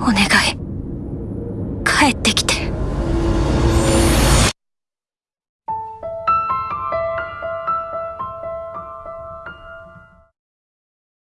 お願い。帰ってきて。